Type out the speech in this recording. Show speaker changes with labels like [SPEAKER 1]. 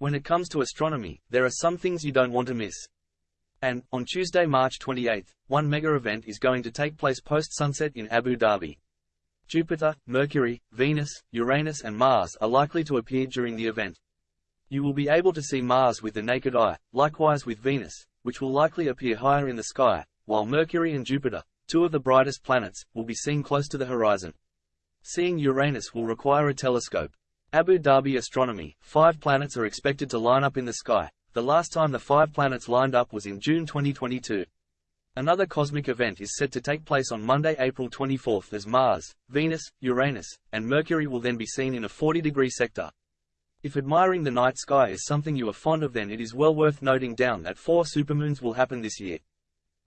[SPEAKER 1] When it comes to astronomy, there are some things you don't want to miss. And, on Tuesday, March 28, one mega event is going to take place post-sunset in Abu Dhabi. Jupiter, Mercury, Venus, Uranus and Mars are likely to appear during the event. You will be able to see Mars with the naked eye, likewise with Venus, which will likely appear higher in the sky, while Mercury and Jupiter, two of the brightest planets, will be seen close to the horizon. Seeing Uranus will require a telescope. Abu Dhabi Astronomy, five planets are expected to line up in the sky. The last time the five planets lined up was in June 2022. Another cosmic event is set to take place on Monday, April 24 as Mars, Venus, Uranus, and Mercury will then be seen in a 40-degree sector. If admiring the night sky is something you are fond of then it is well worth noting down that four supermoons will happen this year.